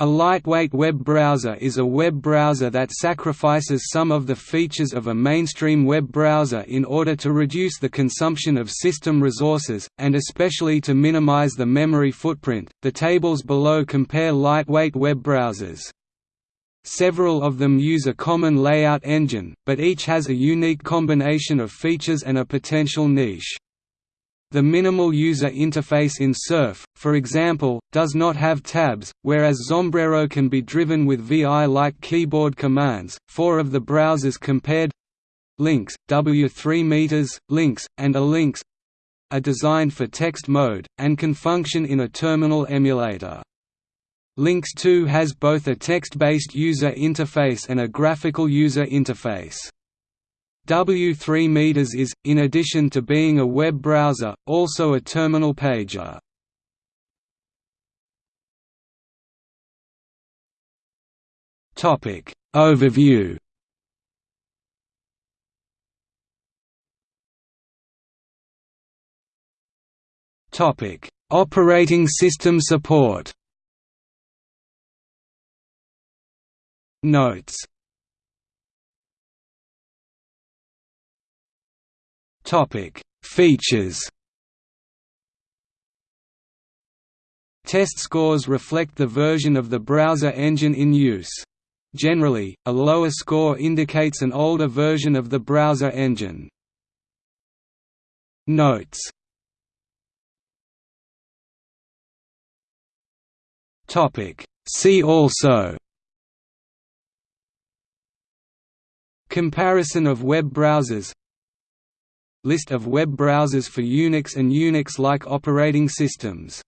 A lightweight web browser is a web browser that sacrifices some of the features of a mainstream web browser in order to reduce the consumption of system resources, and especially to minimize the memory footprint. The tables below compare lightweight web browsers. Several of them use a common layout engine, but each has a unique combination of features and a potential niche. The minimal user interface in Surf, for example, does not have tabs, whereas Xombrero can be driven with VI-like keyboard commands. Four of the browsers compared Lynx, W3 meters, Links, and ELinks are designed for text mode, and can function in a terminal emulator. Links 2 has both a text-based user interface and a graphical user interface. W3 Meters is, in addition to being a web browser, also a terminal pager. Topic Overview Topic Operating system support Notes Topic: Features. Test scores reflect the version of the browser engine in use. Generally, a lower score indicates an older version of the browser engine. Notes See also Comparison of web browsers List of web browsers for Unix and Unix-like operating systems